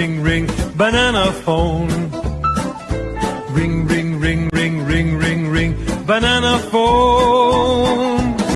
ring, ring, banana phone. Ring, ring, ring, ring, ring, ring, ring, banana phone.